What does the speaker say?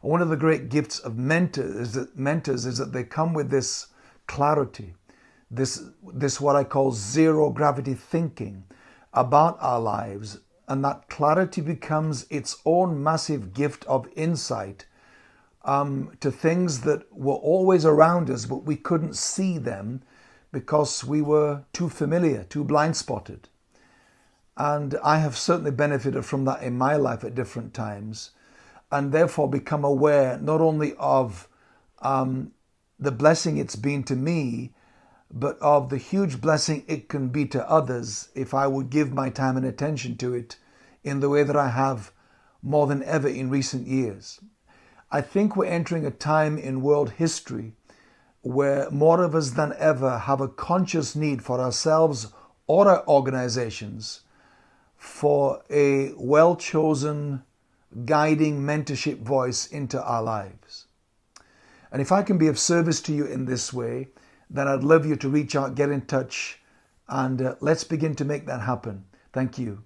One of the great gifts of mentors is that mentors is that they come with this clarity, this this what I call zero gravity thinking about our lives, and that clarity becomes its own massive gift of insight um, to things that were always around us, but we couldn't see them because we were too familiar, too blind spotted. And I have certainly benefited from that in my life at different times, and therefore become aware not only of um, the blessing it's been to me, but of the huge blessing it can be to others if I would give my time and attention to it in the way that I have more than ever in recent years. I think we're entering a time in world history where more of us than ever have a conscious need for ourselves or our organizations for a well chosen guiding mentorship voice into our lives. And if I can be of service to you in this way, then I'd love you to reach out, get in touch, and uh, let's begin to make that happen. Thank you.